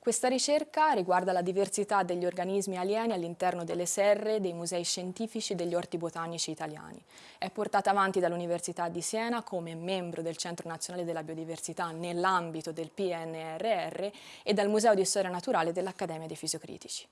Questa ricerca riguarda la diversità degli organismi alieni all'interno delle serre dei musei scientifici degli orti botanici italiani. È portata avanti dall'Università di Siena come membro del Centro Nazionale della Biodiversità nell'ambito del PNRR e dal Museo di Storia Naturale dell'Accademia dei Fisiocritici.